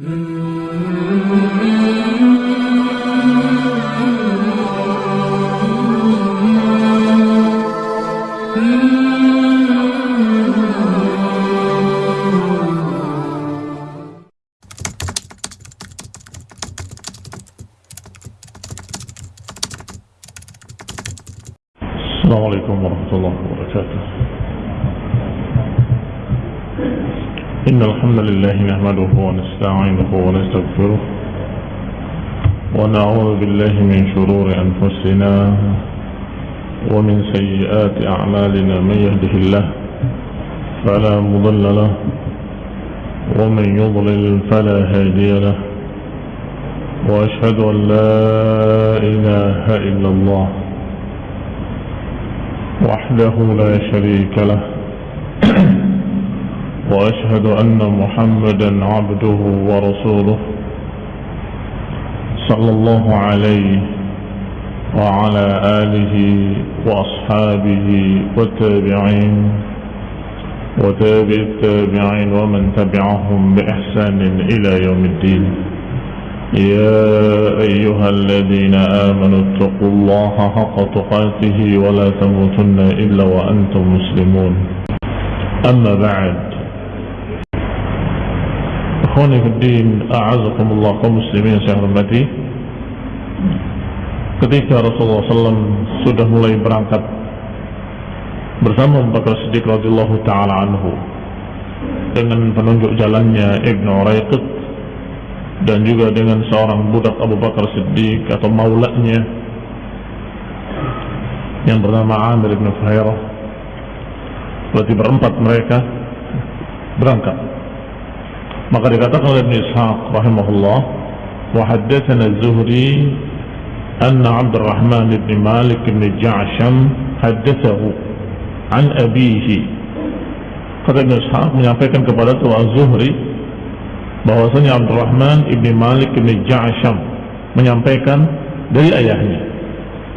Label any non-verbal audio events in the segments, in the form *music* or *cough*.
Mm-hmm. الحمد لله نحمده ونستعينه ونستغفره ونعوذ بالله من شرور أنفسنا ومن سيئات أعمالنا من يهده الله فلا مضل له ومن يضلل فلا هادي له وأشهد أن لا إله إلا الله وحده لا شريك له وأشهد أن محمدا عبده ورسوله صلى الله عليه وعلى آله وأصحابه والتابعين وتابع التابعين ومن تبعهم بإحسان إلى يوم الدين. يا أيها الذين آمنوا اتقوا الله حق تقاته ولا تموتن إلا وأنتم مسلمون. أما بعد Ikhwani Fiddin A'azakumullah muslimin saya hormati. Ketika Rasulullah SAW sudah mulai berangkat Bersama Abu Bakar Siddiq radhiyallahu ta'ala anhu Dengan penunjuk jalannya Ibn Raiqut Dan juga dengan seorang budak Abu Bakar Siddiq atau maulanya Yang bernama Amir Ibn Fuhairah. Berarti berempat mereka berangkat maka dikatakan oleh Ibn Ishaq rahimahullah wa haddathana Az-Zuhri anna Abdurrahman bin Malik bin Ja'sham haddathahu an abihi. Kata Ibn Ishaq menyampaikan kepada tu Az-Zuhri bahwasanya Abdurrahman ibni Malik ibni Ja'asham menyampaikan dari ayahnya.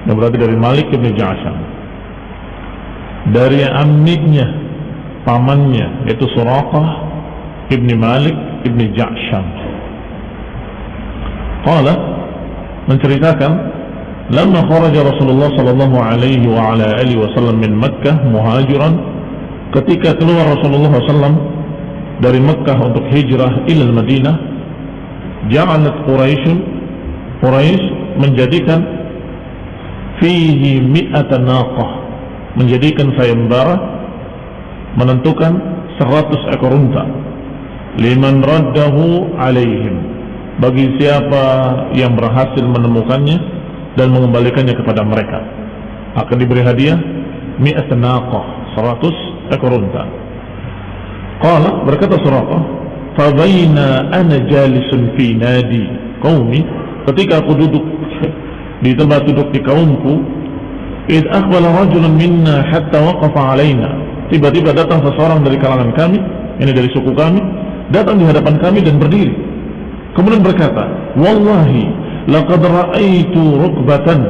Yang berarti dari Malik ibni Ja'asham dari amiknya pamannya yaitu Suraqah ibni Malik ibni Ja'asham Qala menceritakan lama kharaja Rasulullah sallallahu alaihi wa ala alihi wasallam min Makkah muhajiran ketika keluar Rasulullah sallallahu dari Mekah untuk hijrah ila Madinah ja'alat Quraisy Quraisy menjadikan fihi mi'ata naqah menjadikan sayembara menentukan 100 ekor unta liman raddahu alaihim bagi siapa yang berhasil menemukannya dan mengembalikannya kepada mereka akan diberi hadiah mi'ata naqah 100 ekor unta Qala berkata Suraqah, "Fabaina ana jalisun fi nadi qaumi." Ketika aku duduk *laughs* di tempat duduk di kaumku, id aqbala rajulun minna hatta waqafa alaina. Tiba-tiba datang seseorang dari kalangan kami, ini dari suku kami, datang di hadapan kami dan berdiri. Kemudian berkata, "Wallahi laqad ra'aitu rukbatan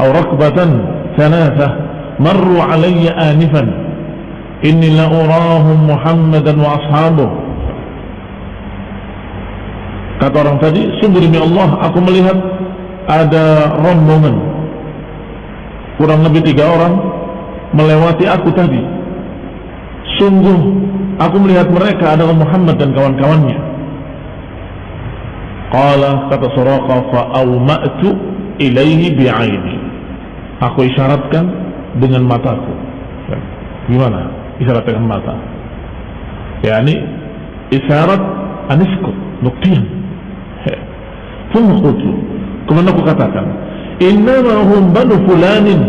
aw rakbatan thalatha marru alayya anifan." Inni la urahum Muhammadan wa ashabuh Kata orang tadi Sungguh demi Allah aku melihat Ada rombongan Kurang lebih tiga orang Melewati aku tadi Sungguh Aku melihat mereka adalah Muhammad dan kawan-kawannya. Qala kata Suraqa Fa'awma'tu ilaihi bi'aini. Aku isyaratkan Dengan mataku. Gimana? isyarat dengan mata? Yakni isyarat aniskut buktian thumma qultu kemudian aku katakan innama hum banu fulanin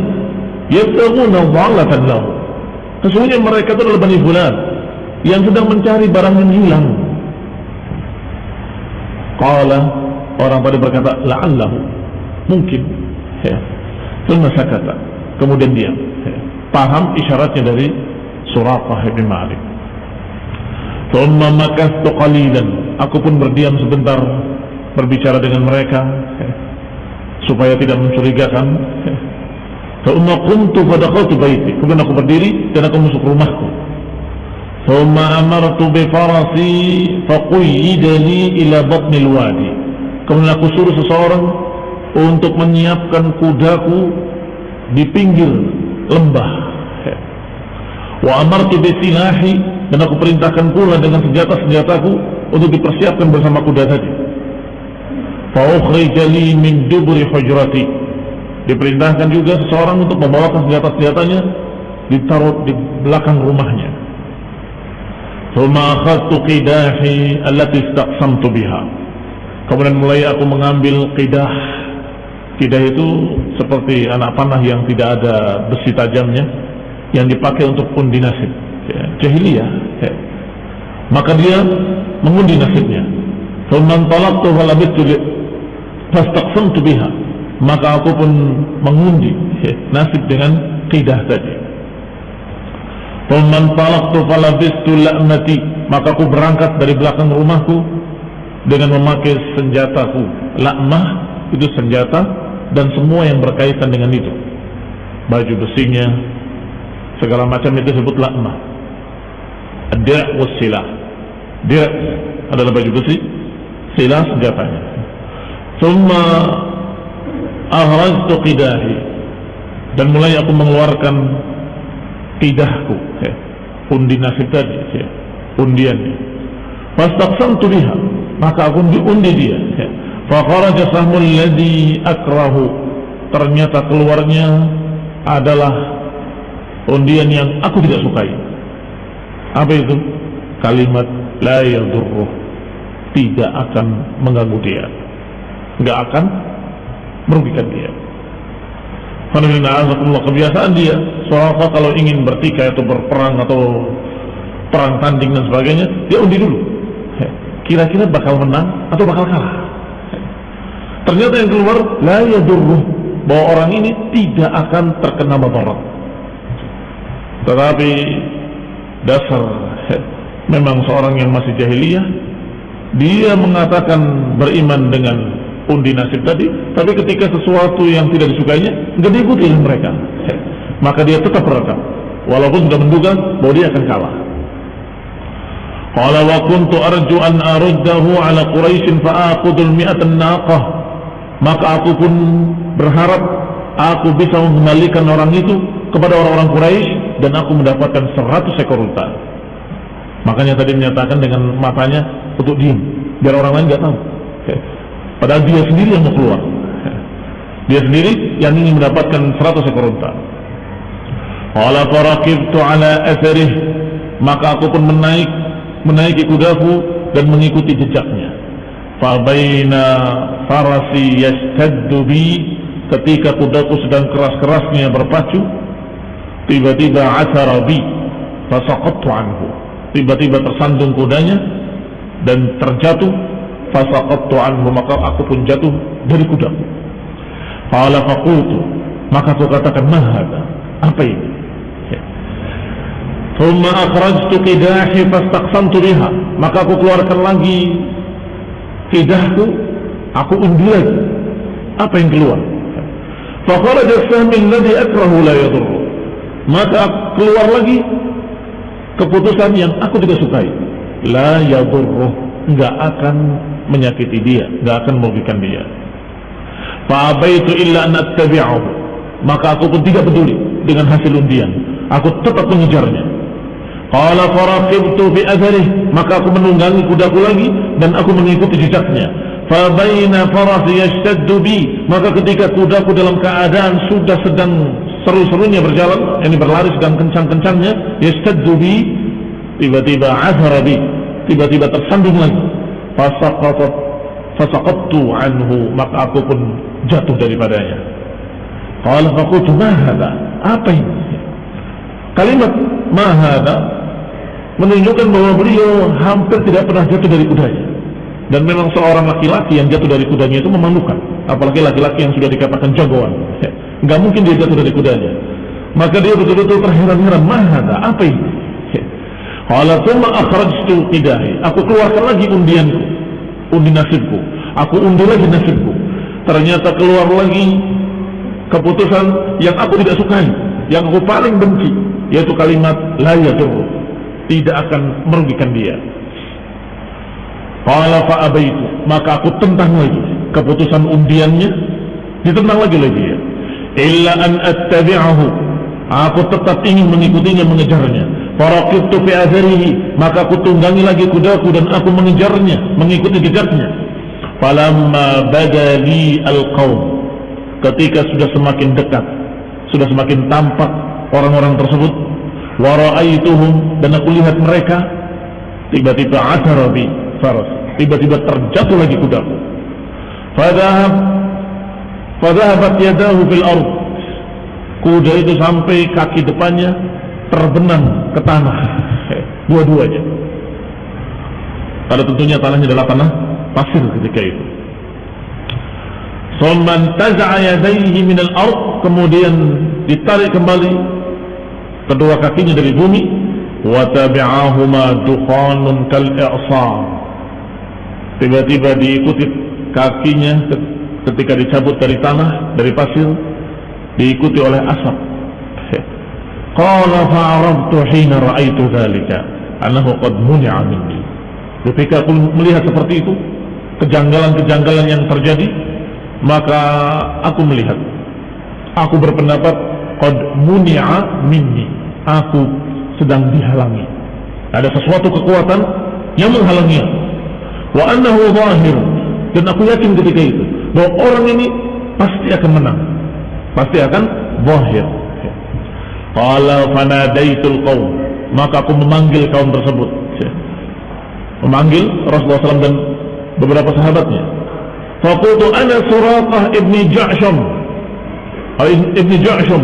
yabtaguna dhalatan lahu. Sesungguhnya mereka itu adalah bani fulan yang sedang mencari barang yang hilang qala orang tadi berkata la'allahu mungkin ya sakata kemudian diam ya. paham isyaratnya dari Suraqah bin Malik. Thumma makastu qalilan. Aku pun berdiam sebentar berbicara dengan mereka supaya tidak mencurigakan. Thumma qumtu fadakhaltu baiti. Kemudian aku berdiri dan aku masuk rumahku. ثم أمرت بفرسي فقيد لي إلى بطن الوادي kemudian aku suruh seseorang untuk menyiapkan kudaku di pinggir lembah wa amartu bisilahi dan aku perintahkan pula dengan senjata-senjataku untuk dipersiapkan bersama kuda tadi fa ukhrija li min duburi hujrati diperintahkan juga seseorang untuk membawakan senjata-senjatanya ditaruh di belakang rumahnya Thumma akhadtu qidahi allati istaqsamtu biha. Kemudian mulai aku mengambil qidah. Qidah itu seperti anak panah yang tidak ada besi tajamnya yang dipakai untuk undi nasib. Ya, jahiliyah. Ya. Maka dia mengundi nasibnya. Thumma talaqtu wa labittu fastaqsamtu biha. Maka aku pun mengundi ya, nasib dengan qidah tadi. Thumman talaqtu falabistu la'nati. Maka aku berangkat dari belakang rumahku Dengan memakai senjataku. La'mah itu senjata Dan semua yang berkaitan dengan itu. Baju besinya Segala macam itu disebut la'mah Dia' wassilah Dia' adalah baju besi Silah senjatanya. Thumma Ahraztu qidahi. Dan mulai aku mengeluarkan tidahku ya. undi nasib tadi ya. undiannya fastaqsamtu biha maka aku diundi dia ya. kharaja sahmul ladzi akrahu ternyata keluarnya adalah undian yang aku tidak sukai apa itu kalimat la yadurruh tidak akan mengganggu dia nggak akan merugikan dia kebiasaan dia soalnya kalau ingin bertikai atau berperang atau perang tanding dan sebagainya dia undi dulu. Kira-kira bakal menang atau bakal kalah? Ternyata yang keluar la yadurruh bahwa orang ini tidak akan terkena madarat tetapi dasar memang seorang yang masih jahiliyah dia mengatakan beriman dengan undi nasib tadi tapi ketika sesuatu yang tidak disukainya nggak diikuti oleh mereka. Maka dia tetap berekam walaupun sudah menduga bahwa dia akan kalah. Qala wa kuntu arju an aruddahu ala quraisy fa aqudul mi'atan naqah. Maka aku pun berharap aku bisa mengembalikan orang itu kepada orang-orang Quraisy dan aku mendapatkan 100 ekor unta. Makanya tadi menyatakan dengan matanya untuk diam biar orang lain nggak tahu Padahal dia sendiri yang mau keluar. Dia sendiri yang ingin mendapatkan 100 ekor unta. Qala farakibtu ala atharih maka aku pun menaik menaiki kudaku dan mengikuti jejaknya. Fa baina farasi yastaddu bi ketika kudaku sedang keras-kerasnya berpacu tiba-tiba asara bi fasaqattu anhu. Tiba-tiba tersandung kudanya dan terjatuh fasaqattu anhu maka aku pun jatuh dari kudaku. Qala faqultu maka aku katakan ma apa ini? Thumma akhrajtu qidahi fastaqsamtu biha. Maka aku keluarkan lagi qidahku aku undi lagi apa yang keluar. Kharaja sahmi alladhi akrahu la yadur maka keluar lagi keputusan yang aku tidak sukai. La yadurruh nggak akan menyakiti dia, nggak akan merugikan dia. Fa'abaitu illa an. Maka aku pun tidak peduli dengan hasil undian. Aku tetap mengejarnya. Qala faraqibtu fi adharih, maka aku menunggangi kudaku lagi dan aku mengikuti jejaknya. Fa baina farasi yashtaddu bi, maka ketika kudaku dalam keadaan sudah sedang seru-serunya berjalan, ini berlari sedang kencang-kencangnya, yashtaddu bi, tiba-tiba azhara bi, tiba-tiba tersandung lagi fasaqatat fasaqattu anhu maka aku pun jatuh daripadanya. Qala faqultu ma hadha? Apa ini? Kalimat ma hadha menunjukkan bahwa beliau hampir tidak pernah jatuh dari kudanya. Dan memang seorang laki-laki yang jatuh dari kudanya itu memalukan. Apalagi laki-laki yang sudah dikatakan jagoan. *laughs* Nggak mungkin dia jatuh dari kudanya. Maka dia betul-betul terheran-heran mahada apa ini Qala thumma akhrajtu qidahi. Aku keluarkan lagi undianku, undi nasibku. Aku undi lagi nasibku. Ternyata keluar lagi keputusan yang aku tidak sukai, yang aku paling benci, yaitu kalimat la yadur. tidak akan merugikan dia. Qala fa abaitu, maka aku tentang lagi keputusan undiannya, ditentang lagi lagi ya. Illa an attabi'ahu, aku tetap ingin mengikutinya mengejarnya. Faraqibtu fi atharihi, maka aku tunggangi lagi kudaku dan aku mengejarnya, mengikuti jejaknya. Falamma badali al-qaum, ketika sudah semakin dekat, sudah semakin tampak orang-orang tersebut, wa ra'aituhum dan aku lihat mereka tiba-tiba ada bi faras, tiba-tiba terjatuh lagi kudaku. Fadhahab fadhahabat yadahu fil ard. Kuda itu sampai kaki depannya terbenam ke tanah. Dua-duanya. Pada tentunya tanahnya adalah tanah pasir ketika itu. Summan taza'a yadayhi min al-ard, kemudian ditarik kembali kedua kakinya dari bumi wa tabi'ahuma dukhanun kal i'sar. Tiba-tiba diikuti kakinya ketika dicabut dari tanah, dari pasir, diikuti oleh asap. Qala fa'arabtu hina ra'aitu dhalika annahu qad muni'a minni. Ketika aku melihat seperti itu, kejanggalan-kejanggalan yang terjadi, maka aku melihat. Aku berpendapat qad muni'a minni. Aku sedang dihalangi. Ada sesuatu kekuatan yang menghalangi Wa annahu zahir. Dan aku yakin ketika itu bahwa orang ini pasti akan menang. Pasti akan zahir. Qala fanadaitul qaum. Maka aku memanggil kaum tersebut. Memanggil Rasulullah SAW dan beberapa sahabatnya. Faqultu ana Suraqah ibni Ja'sham. Ibni Ja'sham.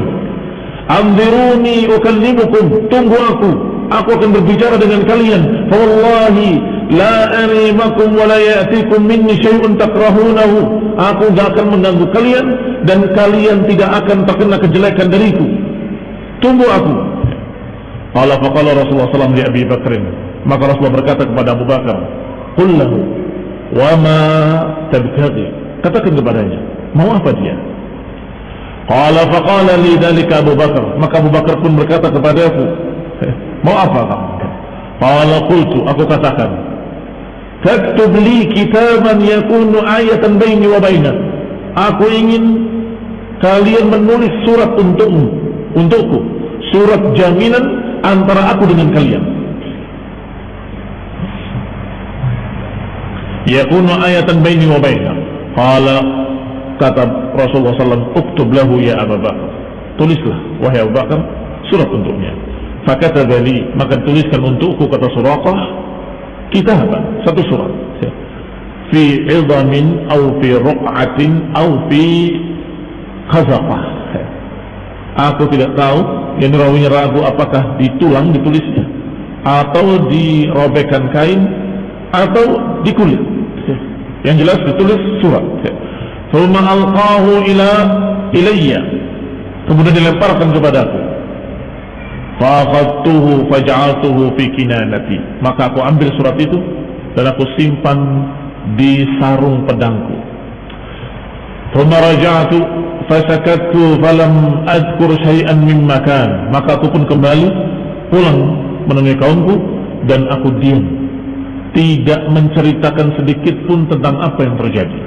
Anziruni ukallimukum. Tunggu aku. Aku akan berbicara dengan kalian. Fawallahi la arimakum wa la ya'tikum minni syai'un takrahunahu. Aku tidak akan mengganggu kalian dan kalian tidak akan terkena kejelekan dariku. Tunggu aku. Qala faqala Rasulullah sallallahu alaihi Abi Bakrin. Maka Rasulullah berkata kepada Abu Bakar, "Qul lahu wa ma tabtaghi?" Katakan kepadanya, mau apa dia? Qala faqala li dzalika Abu Bakar. Maka Abu Bakar pun berkata kepadaku, *laughs* "Mau apa kamu?" Qala qultu, aku katakan, "Taktub li kitaban yakunu ayatan baini wa bainak." Aku ingin kalian menulis surat untukmu, untukku, surat jaminan antara aku dengan kalian. Yakunu ayatan baini wa bainak. Qala kata Rasulullah SAW, "Uktub lahu ya Abu Bakar." Tulislah wahai Abu Bakar surat untuknya. Fakata dari maka tuliskan untukku kata Suraqah apa? satu surat. Fi idhamin au fi ruq'atin au fi khazaqah. Aku tidak tahu, yang rawinya ragu apakah di tulang ditulisnya atau dirobekkan kain atau di kulit. Yang jelas ditulis surat. Thumma alqahu ila ilayya. Kemudian dilemparkan kepadaku. Faqadtuhu faj'altuhu fi kinanati. Maka aku ambil surat itu dan aku simpan di sarung pedangku. Thumma raja'tu fasakattu falam adkur syai'an mimma kan. Maka aku pun kembali pulang menemui kaumku dan aku diam. Tidak menceritakan sedikit pun tentang apa yang terjadi.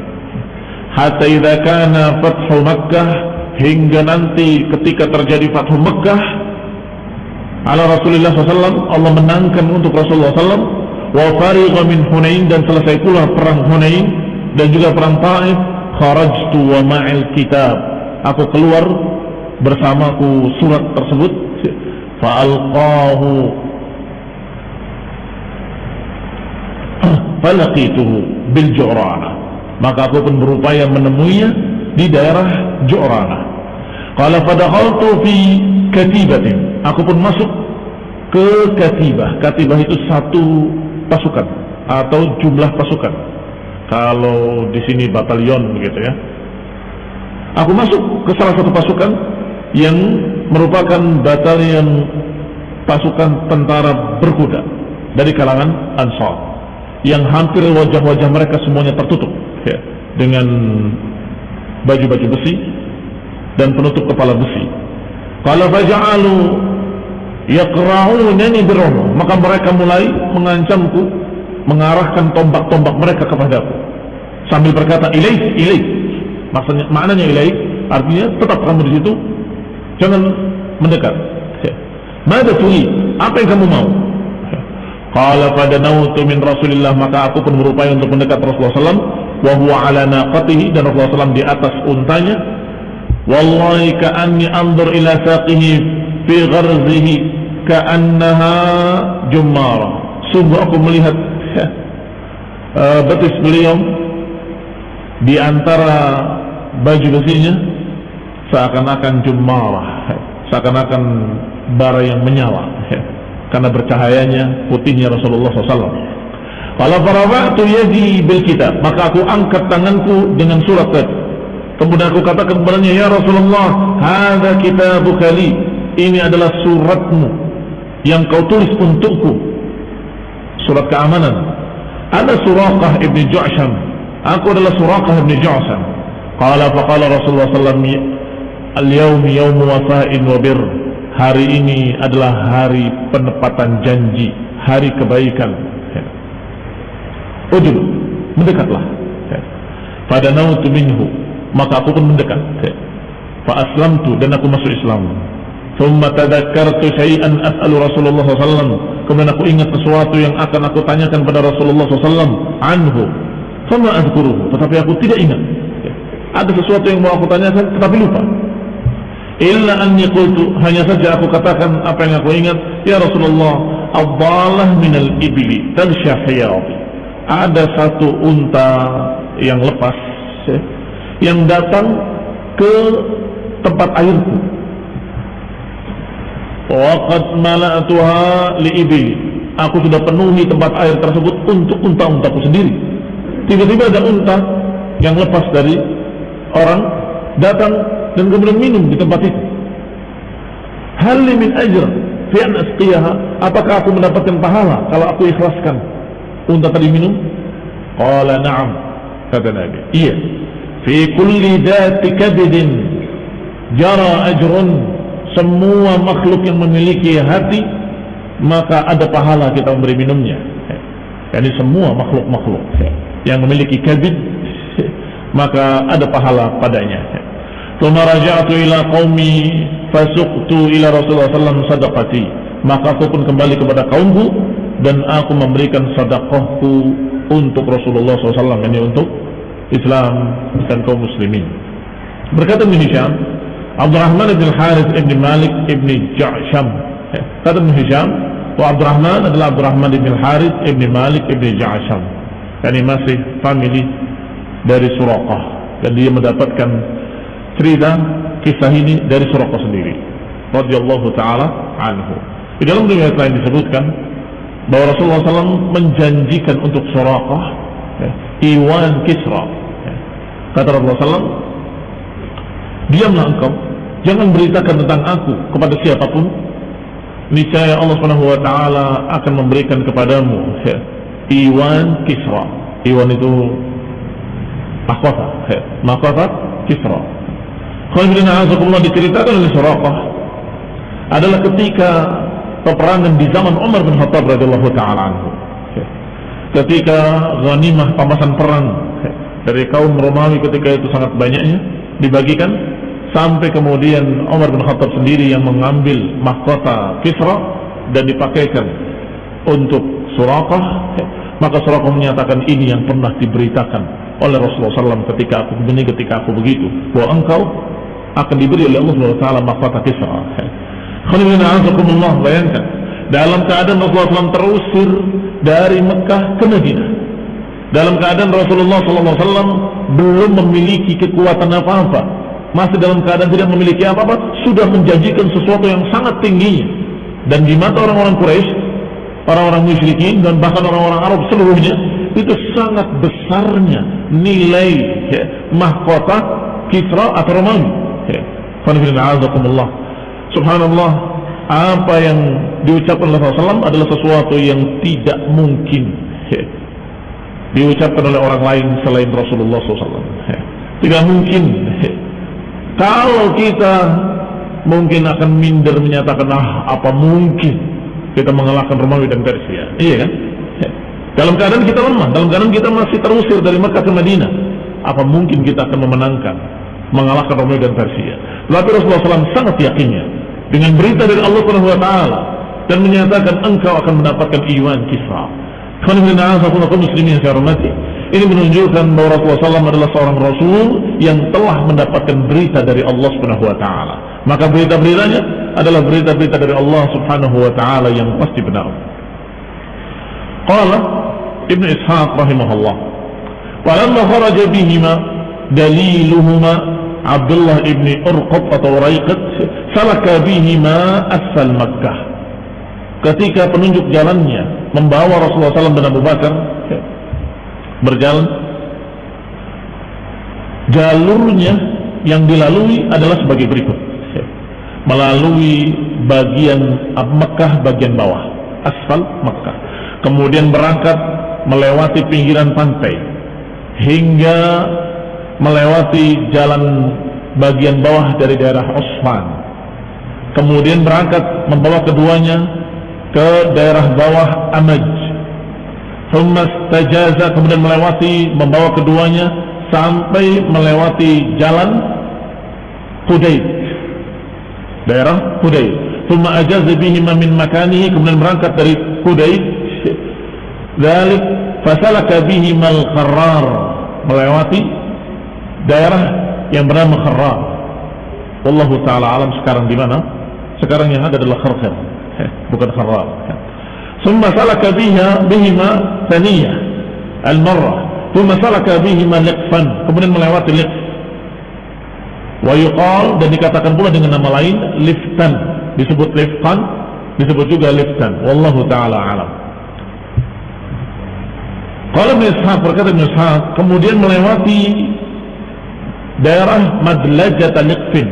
Hatta idza kana fathu Makkah hingga nanti ketika terjadi fathu Makkah ala Rasulullah SAW Allah menangkan untuk Rasulullah SAW wa farigha min Hunain dan selesai pula perang Hunain dan juga perang Taif kharajtu wa ma'il kitab. Aku keluar bersamaku surat tersebut. Fa'alqahu. *clears throat* Falaqituhu bil Ju'rana maka aku pun berupaya menemuinya di daerah Ju'rana qala fadakhaltu fi katibatin. Aku pun masuk ke katibah. Katibah itu satu pasukan atau jumlah pasukan. Kalau di sini batalion begitu ya. Aku masuk ke salah satu pasukan yang merupakan batalion pasukan tentara berkuda dari kalangan Ansar yang hampir wajah-wajah mereka semuanya tertutup ya, dengan baju-baju besi dan penutup kepala besi. Kalau faja'alu yaqra'unani birrama maka mereka mulai mengancamku mengarahkan tombak-tombak mereka kepadaku. Sambil berkata ilaih ilaih. Maksudnya maknanya ilaih artinya tetap kamu di situ. Jangan mendekat. Mada tuli apa yang kamu mau? Qala pada nautu min Rasulillah. Maka aku pun berupaya untuk mendekat Rasulullah SAW wa huwa ala naqatihi dan Rasulullah SAW di atas untanya. Wallahi ka'anni anzur ila saqihi fi gharzihi ka'annaha jummara sungguh aku melihat uh, betis beliau di antara baju besinya seakan-akan jumarah seakan-akan bara yang menyala karena bercahayanya putihnya Rasulullah SAW. Kalau waktu yadi bil kitab, maka aku angkat tanganku dengan surat. Kemudian aku katakan kepadanya, ya Rasulullah, ada kitabuk kali. Ini adalah suratmu yang kau tulis untukku. Surat keamanan. Ada Suraqah ibn Ju'sham. Aku adalah Suraqah ibn Ju'sham. Qala faqala Rasulullah wasallam, "Al-yawm yawm wafa'in wa birr." hari ini adalah hari penepatan janji, hari kebaikan. Ujub, mendekatlah. Pada nautu minhu, maka aku pun mendekat. Fa aslamtu dan aku masuk Islam. Thumma tadakkartu syai'an as'alu Rasulullah SAW. Kemudian aku ingat sesuatu yang akan aku tanyakan pada Rasulullah SAW anhu. Sama azkuruhu, tetapi aku tidak ingat. Ada sesuatu yang mau aku tanyakan, tetapi lupa. Illa anni qultu hanya saja aku katakan apa yang aku ingat ya Rasulullah min minal ibli talshahiyati ada satu unta yang lepas ya, yang datang ke tempat airku waqad mala'tuha li ibli aku sudah penuhi tempat air tersebut untuk unta-untaku sendiri tiba-tiba ada unta yang lepas dari orang datang dan kemudian minum di tempat itu. Hal min ajr fi asqiyaha? Apakah aku mendapatkan pahala kalau aku ikhlaskan unta tadi minum? Qala na'am. Kata Nabi. Iya. Fi kulli dhati kabidin jara ajrun semua makhluk yang memiliki hati maka ada pahala kita memberi minumnya. Jadi semua makhluk-makhluk yang memiliki kabid maka ada pahala padanya. Tuma raja'tu ila qaumi fasuqtu ila Rasulullah sallam sadaqati. Maka aku pun kembali kepada kaumku dan aku memberikan sedekahku untuk Rasulullah SAW ini untuk Islam dan kaum muslimin. Berkata Ibn Abdurrahman ibn Harith ibn Malik ibn Ja'sham kata Ibn Hisham wa Abdurrahman adalah Abdurrahman ibn Harith ibn Malik ibn Ja'sham ini masih family dari Suraqah dan dia mendapatkan cerita kisah ini dari Suraqah sendiri radhiyallahu taala anhu. Di dalam riwayat lain disebutkan bahwa Rasulullah SAW menjanjikan untuk Suraqah ya, Iwan Kisra. Ya. Kata Rasulullah SAW, diamlah engkau, jangan beritakan tentang aku kepada siapa pun. Niscaya Allah Subhanahu Wa Taala akan memberikan kepadamu ya, Iwan Kisra. Iwan itu mahkota, ya, mahkota Kisra. Khalifah diceritakan oleh Suraqah adalah ketika peperangan di zaman Umar bin Khattab radhiyallahu taala anhu. Ketika ghanimah pamasan perang dari kaum Romawi ketika itu sangat banyaknya dibagikan sampai kemudian Umar bin Khattab sendiri yang mengambil mahkota Kisra dan dipakaikan untuk Suraqah maka Suraqah menyatakan ini yang pernah diberitakan oleh Rasulullah SAW ketika aku begini ketika aku begitu bahwa engkau akan diberi oleh Allah SWT mahkota Kisra. Khalilina bayangkan dalam keadaan Rasulullah SAW terusir dari Mekah ke Madinah. Dalam keadaan Rasulullah SAW belum memiliki kekuatan apa-apa, masih dalam keadaan tidak memiliki apa-apa, sudah menjanjikan sesuatu yang sangat tingginya. Dan di mata orang-orang Quraisy, orang-orang musyrikin dan bahkan orang-orang Arab seluruhnya itu sangat besarnya nilai ya, mahkota Kisra atau Romawi. Subhanallah apa yang diucapkan oleh Rasulullah adalah sesuatu yang tidak mungkin. Diucapkan oleh orang lain selain Rasulullah SAW tidak mungkin kalau kita mungkin akan minder menyatakan ah apa mungkin kita mengalahkan Romawi dan Persia. Iya kan? Dalam keadaan kita lemah, dalam keadaan kita masih terusir dari Mekah ke Madinah, apa mungkin kita akan memenangkan, mengalahkan Romawi dan Persia? Lalu Rasulullah SAW sangat yakinnya dengan berita dari Allah Taala dan menyatakan engkau akan mendapatkan iwan kisra. Kalau muslimin saya hormati, ini menunjukkan bahwa Rasulullah SAW adalah seorang Rasul yang telah mendapatkan berita dari Allah Subhanahu Wa Taala. Maka berita-beritanya adalah berita-berita dari Allah Subhanahu Wa Taala yang pasti benar. Qala Ibn Ishaq rahimahullah. Walamma kharaja bihima daliluhuma Abdullah ibn Urqab atau Raiqat salaka bihima asal Makkah. Ketika penunjuk jalannya membawa Rasulullah SAW dan Abu Bakar berjalan, jalurnya yang dilalui adalah sebagai berikut. Melalui bagian Mekah bagian bawah, asfal Mekah. Kemudian berangkat melewati pinggiran pantai hingga melewati jalan bagian bawah dari daerah Osman. Kemudian berangkat membawa keduanya ke daerah bawah Amaj. Thumma kemudian melewati membawa keduanya sampai melewati jalan Hudaid. Daerah Hudaid. Thumma ajaza bihima min makanihi kemudian berangkat dari Hudaid. Dalik fasalaka bihima al-kharrar melewati daerah yang bernama Kharrar. Wallahu taala alam sekarang di mana? Sekarang yang ada adalah Kharkhar, *laughs* bukan Kharrar. Summa salaka biha bihima thaniyah al-marrah. Thumma salaka bihima liqfan. Kemudian melewati liqf. Yuqal dan dikatakan pula dengan nama lain liftan. Disebut liftan, disebut juga liftan. Wallahu taala alam. Kalau Ibn Ishaq berkata kemudian melewati daerah Madlajat Liqfin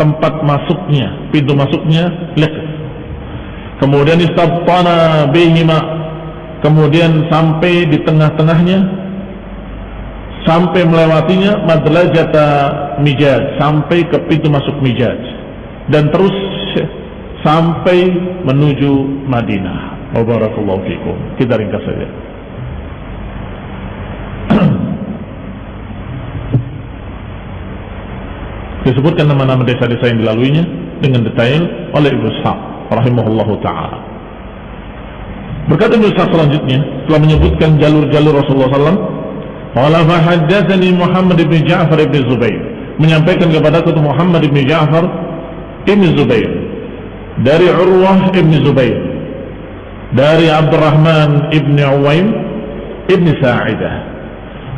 tempat masuknya pintu masuknya Liqf kemudian istabtana bihima. Kemudian sampai di tengah-tengahnya. Sampai melewatinya Madlajat Mijaj. Sampai ke pintu masuk Mijaj. Dan terus sampai menuju Madinah. Wabarakallahu fikum. Kita ringkas saja. Disebutkan nama-nama desa-desa yang dilaluinya dengan detail oleh Ibnu Ishaq rahimahullahu taala. Berkata Ishaq selanjutnya telah menyebutkan jalur-jalur Rasulullah SAW. Qala fa Muhammad bin Ja'far bin Zubair menyampaikan kepada aku Muhammad bin Ja'far bin Zubair dari Urwah bin Zubair dari Abdurrahman bin Uwaim bin Sa'idah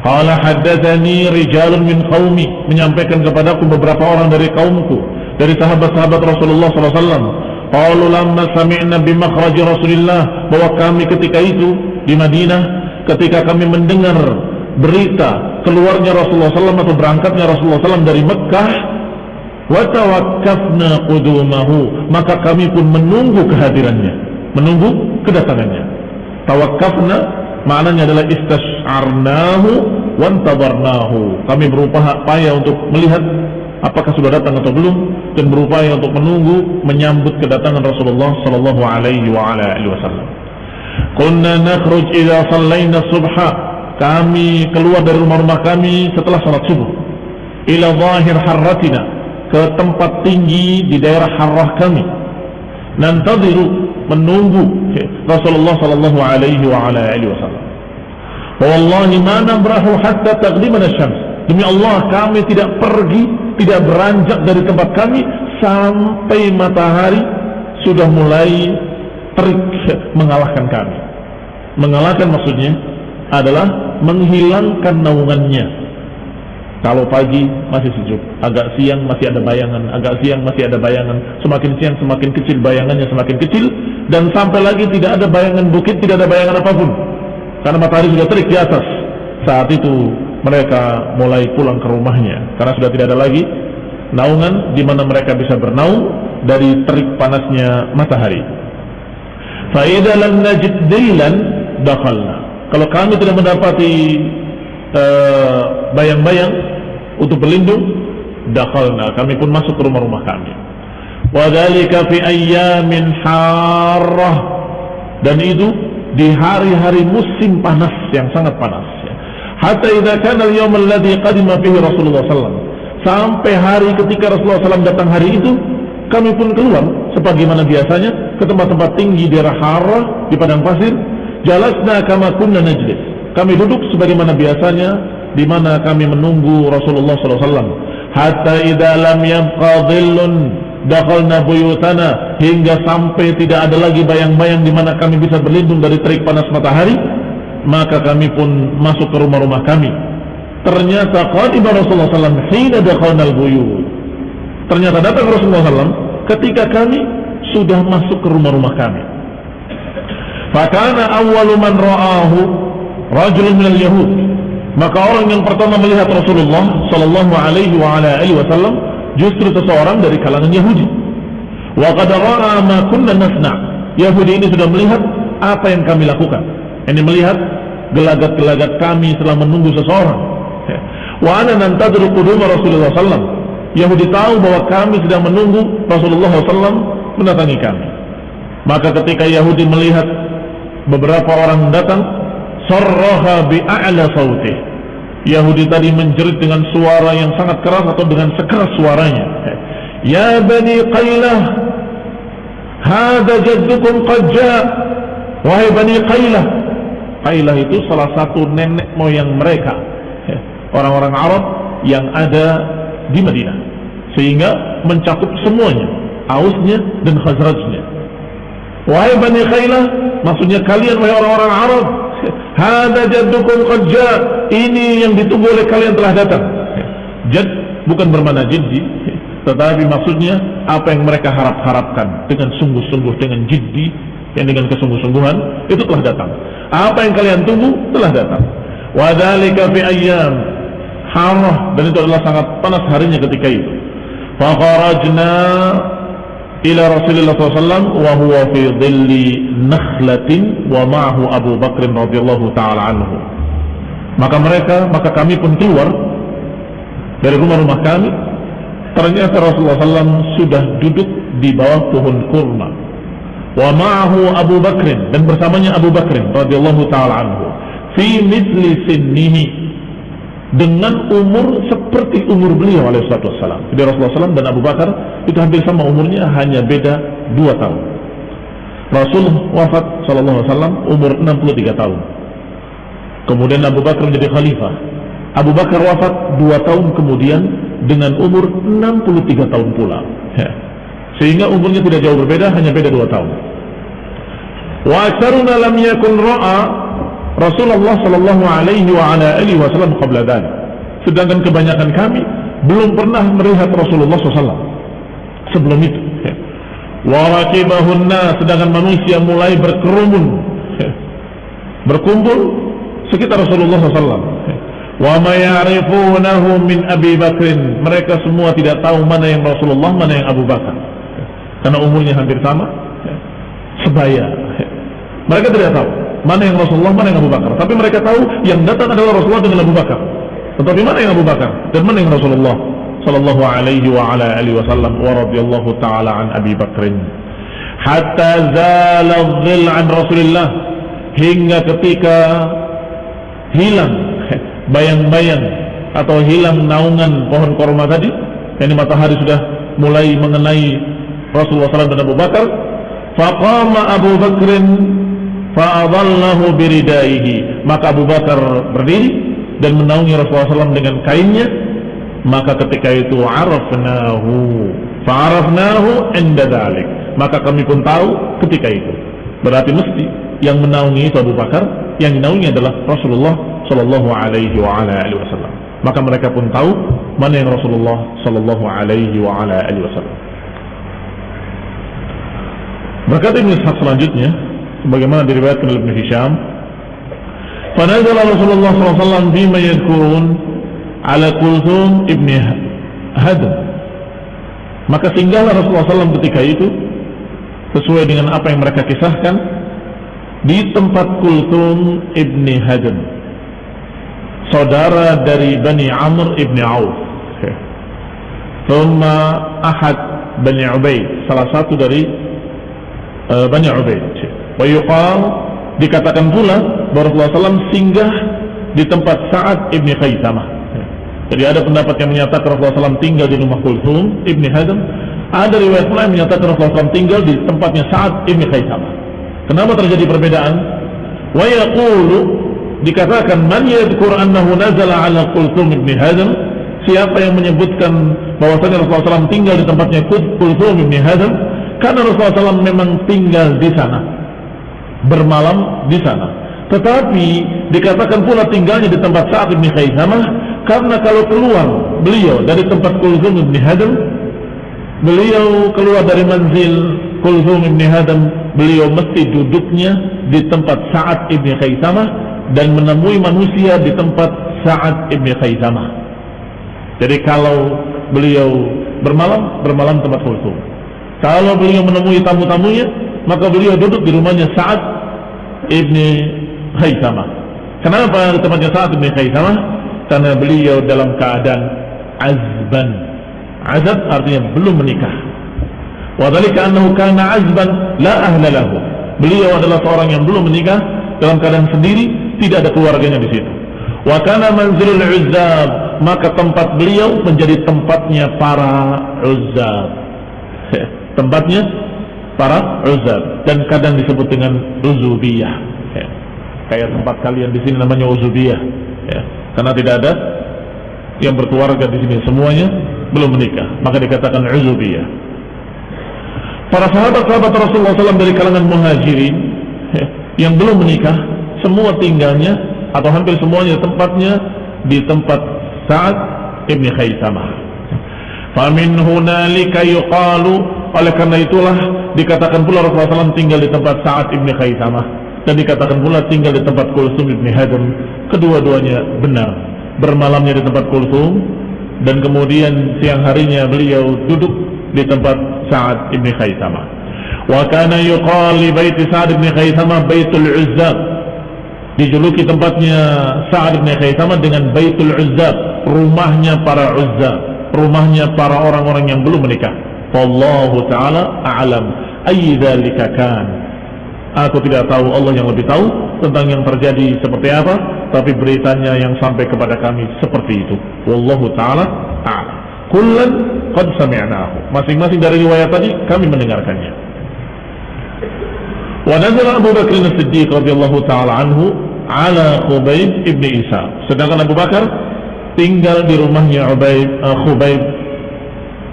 Qala haddatsani rijalun min qaumi menyampaikan kepadaku beberapa orang dari kaumku dari sahabat-sahabat Rasulullah SAW. Qalu lamma sami'na bi makhraj Rasulillah. Bahwa kami ketika itu di Madinah ketika kami mendengar berita keluarnya Rasulullah SAW atau berangkatnya Rasulullah SAW dari Mekah wa tawakkafna qudumahu. Maka kami pun menunggu kehadirannya menunggu kedatangannya. Tawakkafna maknanya adalah istas'arnahu wantabarnahu kami berupaya untuk melihat apakah sudah datang atau belum dan berupaya untuk menunggu menyambut kedatangan Rasulullah sallallahu alaihi wa ala wasallam. Kunna nakhruj idza sallaina subha. Kami keluar dari rumah-rumah kami setelah salat subuh. Ila zahir harratina. Ke tempat tinggi di daerah harrah kami. Nantadiru menunggu Rasulullah sallallahu alaihi wa ala alihi wasallam. Wallahi ma nabrahu hatta taghlibana syams. Demi Allah kami tidak pergi, tidak beranjak dari tempat kami sampai matahari sudah mulai terik *laughs* mengalahkan kami. Mengalahkan maksudnya adalah menghilangkan naungannya kalau pagi masih sejuk, agak siang masih ada bayangan, agak siang masih ada bayangan, semakin siang semakin kecil bayangannya semakin kecil dan sampai lagi tidak ada bayangan bukit, tidak ada bayangan apa pun. Karena matahari sudah terik di atas. Saat itu mereka mulai pulang ke rumahnya karena sudah tidak ada lagi naungan di mana mereka bisa bernaung dari terik panasnya matahari. Kalau kami tidak mendapati eh, bayang-bayang uh, untuk berlindung dakhalna kami pun masuk ke rumah-rumah kami fi. Dan itu di hari-hari musim panas yang sangat panas. Hatta idza kana al-yawm alladhi qadima fihi Rasulullah sallallahu Sampai hari ketika Rasulullah SAW datang hari itu, kami pun keluar sebagaimana biasanya ke tempat-tempat tinggi di daerah di padang pasir. Jalasna kama kunna najlis. Kami duduk sebagaimana biasanya di mana kami menunggu Rasulullah SAW. Hatta idza lam yabqa dhillun dakhalna buyutana hingga sampai tidak ada lagi bayang-bayang di mana kami bisa berlindung dari terik panas matahari maka kami pun masuk ke rumah-rumah kami. Ternyata qadiba Rasulullah SAW hina dakhalna al-buyut. Ternyata datang Rasulullah SAW ketika kami sudah masuk ke rumah-rumah kami. Fakana awwalu man ra'ahu rajulun minal yahud. Maka orang yang pertama melihat Rasulullah sallallahu alaihi wa ala alihi wasallam justru seseorang dari kalangan Yahudi. Wa qad ra'a ma kunna nasna' Yahudi ini sudah melihat apa yang kami lakukan ini melihat gelagat-gelagat kami setelah menunggu seseorang. Wa ana nantadru quduma Rasulullah sallam. Yahudi tahu bahwa kami sedang menunggu Rasulullah sallam mendatangi kami. Maka ketika Yahudi melihat beberapa orang datang, sarraha bi a'la sautih. Yahudi tadi menjerit dengan suara yang sangat keras atau dengan sekeras suaranya. Ya Bani Qailah, hada jaddukum qad Wahai Bani Qailah, Qailah itu salah satu nenek moyang mereka. Ya, orang-orang Arab yang ada di Madinah. Sehingga mencakup semuanya. Ausnya dan Khazrajnya. Wahai Bani Qailah maksudnya kalian wahai orang-orang Arab hada jaddukum qadja ini yang ditunggu oleh kalian telah datang. Jad bukan bermana jiddi tetapi maksudnya apa yang mereka harap-harapkan dengan sungguh-sungguh dengan jiddi yang dengan kesungguh-sungguhan itu telah datang apa yang kalian tunggu telah datang. Wadhalika fi ayyam harah dan itu adalah sangat panas harinya ketika itu. Fakharajna ila Rasulullah SAW wa huwa fi dhilli nakhlatin wa ma'ahu Abu Bakr radhiyallahu taala anhu. Maka mereka, maka kami pun keluar dari rumah-rumah kami. Ternyata Rasulullah SAW sudah duduk di bawah pohon kurma wa ma'ahu Abu Bakr dan bersamanya Abu Bakr radhiyallahu taala anhu fi misli sinnihi dengan umur seperti umur beliau alaihi wasallam. Jadi Rasulullah SAW dan Abu Bakar itu hampir sama umurnya hanya beda dua tahun. Rasul wafat sallallahu alaihi wasallam umur 63 tahun. Kemudian Abu Bakar menjadi khalifah. Abu Bakar wafat dua tahun kemudian dengan umur 63 tahun pula. Ya sehingga umurnya tidak jauh berbeda hanya beda dua tahun. Wa aksaruna lam yakun ra'a Rasulullah sallallahu alaihi wa ala alihi wasallam qabla dan sedangkan kebanyakan kami belum pernah melihat Rasulullah SAW sebelum itu. Wa rakibahunna sedangkan manusia mulai berkerumun. Berkumpul sekitar Rasulullah SAW wa ma ya'rifunahu min Abi Bakrin. Mereka semua tidak tahu mana yang Rasulullah mana yang Abu Bakar karena umurnya hampir sama ya, sebaya ya. mereka tidak tahu mana yang Rasulullah mana yang Abu Bakar. Tapi mereka tahu yang datang adalah Rasulullah dengan Abu Bakar. Tetapi mana yang Abu Bakar dan mana yang Rasulullah? Sallallahu alaihi wa ala alihi wasallam wa radhiyallahu taala an Abi Bakrin hatta zala dhil an Rasulillah. Hingga ketika hilang bayang-bayang atau hilang naungan pohon korma tadi yakni matahari sudah mulai mengenai Rasulullah SAW dan Abu Bakar faqama Abu Bakrin fa'adallahu biridaihi. Maka Abu Bakar berdiri dan menaungi Rasulullah SAW dengan kainnya. Maka ketika itu arafnahu. Fa'arafnahu inda dalik maka kami pun tahu ketika itu. Berarti mesti yang menaungi itu Abu Bakar yang menaungi adalah Rasulullah Sallallahu Alaihi Wasallam. Maka mereka pun tahu mana yang Rasulullah Sallallahu Alaihi Wasallam Berkata Ibn Ishaq selanjutnya, sebagaimana diriwayatkan oleh Ibn Hisham, فنزل Rasulullah SAW bima yadkurun ala Kulthum ibn Hadam. Maka singgahlah Rasulullah SAW ketika itu sesuai dengan apa yang mereka kisahkan di tempat Kulthum ibn Hadam, saudara dari Bani Amr ibn Auf. Thumma ahad Bani Ubaid, salah satu dari uh, Bani Ubaid. Wa yuqal dikatakan pula Rasulullah SAW singgah di tempat Sa'ad ibni Khaisamah. Jadi ada pendapat yang menyatakan Rasulullah SAW tinggal di rumah Kulthum ibni Hazm. Ada riwayat pula yang menyatakan Rasulullah SAW tinggal di tempatnya Sa'ad ibni Khaisamah. Kenapa terjadi perbedaan? Wa yaqulu dikatakan man yadhkur annahu nazala ala Kulthum ibni Hazm siapa yang menyebutkan bahwasanya Rasulullah SAW tinggal di tempatnya Kulthum ibni Hazm karena Rasulullah SAW memang tinggal di sana. Bermalam di sana. Tetapi dikatakan pula tinggalnya di tempat Sa'ad bin Khaisamah karena kalau keluar beliau dari tempat Kulzum bin Hadam beliau keluar dari manzil Kulzum bin Hadam beliau mesti duduknya di tempat Sa'ad bin Khaisamah dan menemui manusia di tempat Sa'ad bin Khaisamah jadi kalau beliau bermalam bermalam tempat Kulzum kalau beliau menemui tamu-tamunya maka beliau duduk di rumahnya Sa'ad ibni Khaisamah. Kenapa tempatnya Sa'ad bin Khaisamah? Karena beliau dalam keadaan azban. Azab artinya belum menikah. Wadhalika annahu kana azban la ahla lahu. Beliau adalah seorang yang belum menikah dalam keadaan sendiri, tidak ada keluarganya di situ. Wa kana manzilul uzzab, maka tempat beliau menjadi tempatnya para uzzab. *laughs* tempatnya para uzzab dan kadang disebut dengan uzubiyah. Kayak tempat kalian di sini namanya uzubiyah. Ya. karena tidak ada yang berkeluarga di sini. Semuanya belum menikah. Maka dikatakan uzubiyah. Para sahabat-sahabat Rasulullah SAW dari kalangan muhajirin ya, yang belum menikah semua tinggalnya atau hampir semuanya tempatnya di tempat Sa'ad ibn Khaisamah famin hunalika yuqalu oleh karena itulah dikatakan pula Rasulullah SAW tinggal di tempat Sa'ad ibn Khaisamah dan dikatakan pula tinggal di tempat Kulsum ibn Hadam kedua-duanya benar. Bermalamnya di tempat Kulsum dan kemudian siang harinya beliau duduk di tempat Sa'ad ibn Khaythama wa kana yuqal li bait Sa'ad ibn Khaythama Baitul Uzzab dijuluki tempatnya Sa'ad ibn Khaythama dengan Baitul Uzzab rumahnya para Uzzab rumahnya para orang-orang yang belum menikah wallahu taala a'lam ayy dzalika kan Aku tidak tahu Allah yang lebih tahu tentang yang terjadi seperti apa, tapi beritanya yang sampai kepada kami seperti itu. Wallahu taala a'lam. Kullan qad sami'nahu. Masing-masing dari riwayat tadi kami mendengarkannya. Wa nazala Abu Bakar As-Siddiq radhiyallahu taala anhu ala Khubayb ibn Isa. Sedangkan Abu Bakar tinggal di rumahnya Ubaid uh, Khubayb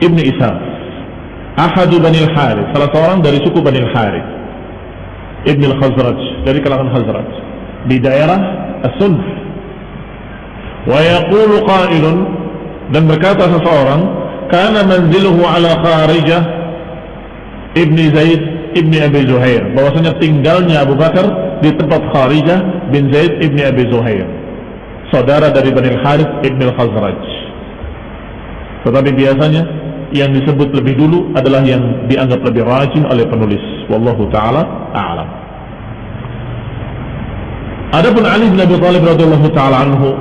ibn Isa. Ahadu Bani Al-Harith, salah seorang dari suku Bani Al-Harith. Ibn al-Khazraj. Dari kalangan Khazraj. Di daerah As-Sunn wa yaqulu qailun. Dan berkata seseorang kana manziluhu ala Kharijah Ibn Zaid Ibn Abi Zuhair. Bahwasanya tinggalnya Abu Bakar di tempat Kharijah bin Zaid Ibn Abi Zuhair. Saudara dari Bani Al-Harith Ibn al-Khazraj. Tetapi biasanya yang disebut lebih dulu adalah yang dianggap lebih rajin oleh penulis. Wallahu taala a'lam. Adapun Ali bin Abi Thalib radhiyallahu taala anhu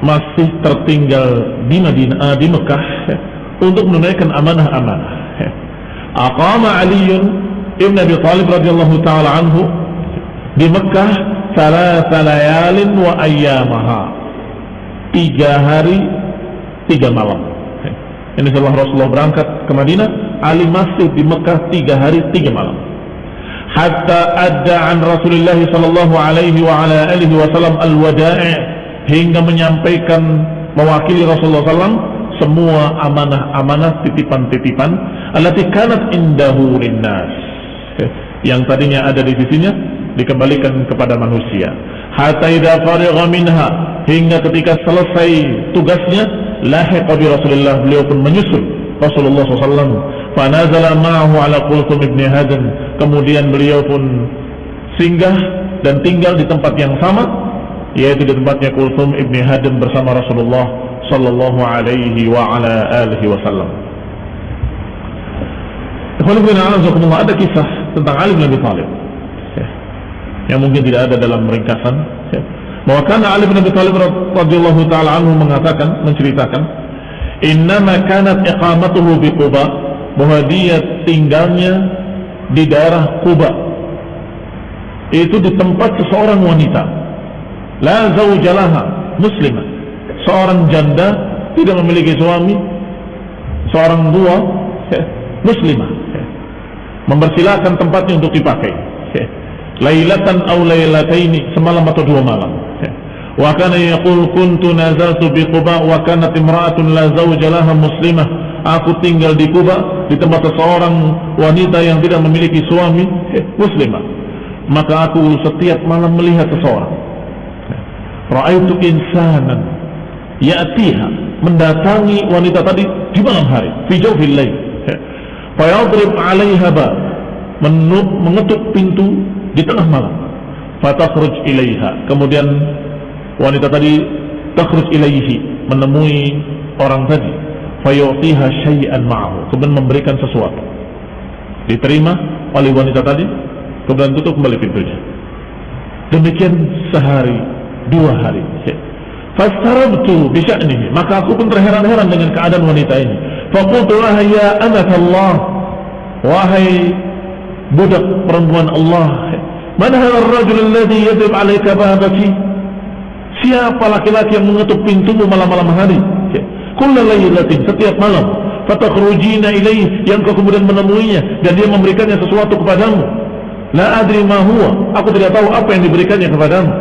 masih tertinggal di Madinah di Mekah ya, untuk menunaikan amanah-amanah. Aqama Ali ibn Abi Thalib radhiyallahu taala anhu di Mekah salasa layalin wa ayyamaha. Tiga hari tiga malam ini setelah Rasulullah berangkat ke Madinah, Ali masih di Mekah tiga hari tiga malam. Hatta ada an Rasulullah sallallahu alaihi wa ala alihi wasallam al-wada'i hingga menyampaikan mewakili Rasulullah SAW semua amanah-amanah titipan-titipan allati kanat indahu linnas yang tadinya ada di sisinya dikembalikan kepada manusia hatta idza farigha minha hingga ketika selesai tugasnya lahiqa bi Rasulullah beliau pun menyusul Rasulullah SAW fanazala ma'ahu ala Qulthum ibn Hadan kemudian beliau pun singgah dan tinggal di tempat yang sama yaitu di tempatnya Qulthum ibn Hadan bersama Rasulullah sallallahu alaihi wa ala alihi wasallam. Ada kisah tentang Ali bin Abi Thalib yang mungkin tidak ada dalam ringkasan bahwa karena Ali bin Abi Thalib radhiyallahu taala anhu mengatakan menceritakan innama kanat iqamatuhu bi Quba bahwa dia tinggalnya di daerah Kuba itu di tempat seseorang wanita. La zawjalaha muslimah seorang janda tidak memiliki suami seorang dua muslimah. Mempersilahkan tempatnya untuk dipakai lailatan aw lailataini semalam atau dua malam. Wa kana yaqul kuntu nazaltu bi Quba wa kanat imra'atun la zawja laha muslimah. Aku tinggal di Kuba di tempat seseorang wanita yang tidak memiliki suami muslimah. Maka aku setiap malam melihat seseorang. Ra'aitu insanan ya'tiha mendatangi wanita tadi di malam hari fi jawfil lail. Fayadrib 'alaiha ba mengetuk pintu di tengah malam fatakhruj ilaiha. Kemudian wanita tadi takhruj ilaihi menemui orang tadi. Fayu'tiha syai'an ma'ahu. Kemudian memberikan sesuatu. Diterima oleh wanita tadi kemudian tutup kembali pintunya. Demikian sehari dua hari. Fastarabtu bisya'nihi. Maka aku pun terheran-heran dengan keadaan wanita ini. Faqultu ya Allah wahai budak perempuan Allah mana hadha ar-rajul alladhi yadrib 'alayka babaki Siapa laki-laki yang mengetuk pintumu malam-malam hari? Kulla laylatin setiap malam. Fatakhrujina ilaih yang kau kemudian menemuinya dan dia memberikannya sesuatu kepadamu. La adri ma huwa. Aku tidak tahu apa yang diberikannya kepadamu.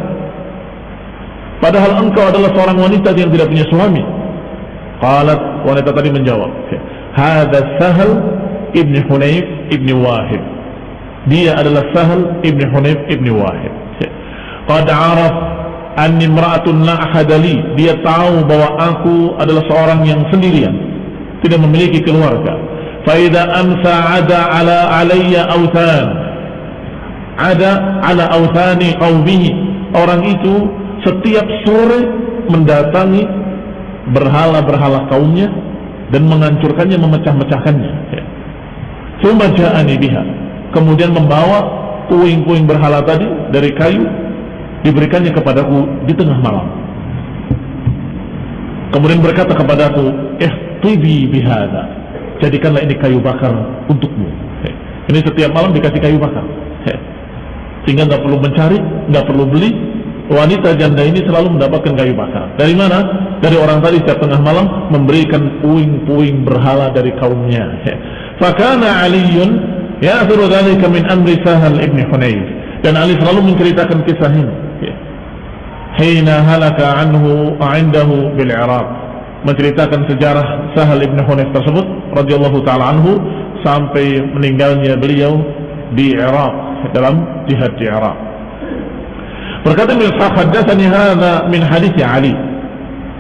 Padahal engkau adalah seorang wanita yang tidak punya suami. Qalat wanita tadi menjawab. Hada Sahal ibni Hunayf ibni Wahid. Dia adalah Sahal ibni Hunayf ibni Wahid. Qad araf anni imra'atun la ahadali dia tahu bahwa aku adalah seorang yang sendirian. Tidak memiliki keluarga. Fa idza amsa ada ala alayya awthan. Ada ala awthani qaumihi orang itu setiap sore mendatangi berhala-berhala kaumnya dan menghancurkannya memecah-mecahkannya. Cuma ja'ani biha kemudian membawa puing-puing berhala tadi dari kayu diberikannya kepadaku di tengah malam. Kemudian berkata kepadaku, eh tibi bihada, jadikanlah ini kayu bakar untukmu. Ini setiap malam dikasih kayu bakar. Sehingga nggak perlu mencari, nggak perlu beli. Wanita janda ini selalu mendapatkan kayu bakar. Dari mana? Dari orang tadi setiap tengah malam memberikan puing-puing berhala dari kaumnya. Fakana Aliun ya dzalika min amri Sahal ibn Hunayf. Dan Ali selalu menceritakan kisah ini. Hina halaka anhu indahu bil Iraq menceritakan sejarah Sahal ibn Hunayf tersebut radhiyallahu taala anhu sampai meninggalnya beliau di Iraq dalam jihad di Iraq berkata beliau haddatsani hadza min hadits Ali.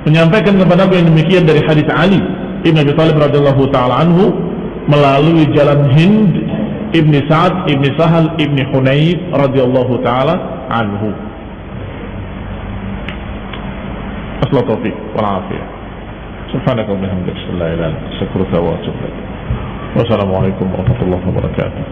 Menyampaikan kepada aku yang demikian dari hadis Ali Ibn Abi Thalib radhiyallahu taala anhu melalui jalan Hind Ibni Sa'ad Ibni Sahal Ibni Hunayf radhiyallahu taala anhu أصل التوفيق والعافية. سبحانك وبحمدك لا إله إلا أنت أستغفرك وأتوب إليك والسلام عليكم ورحمة الله وبركاته.